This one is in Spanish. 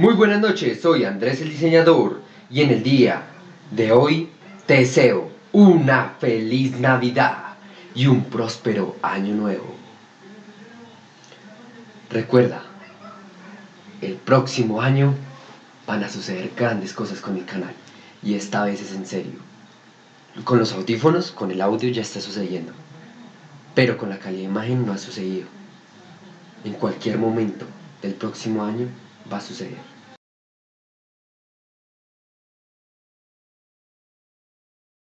Muy buenas noches, soy Andrés el diseñador y en el día de hoy te deseo una feliz Navidad y un próspero año nuevo. Recuerda, el próximo año van a suceder grandes cosas con mi canal y esta vez es en serio. Con los audífonos, con el audio ya está sucediendo, pero con la calidad de imagen no ha sucedido. En cualquier momento del próximo año बसुज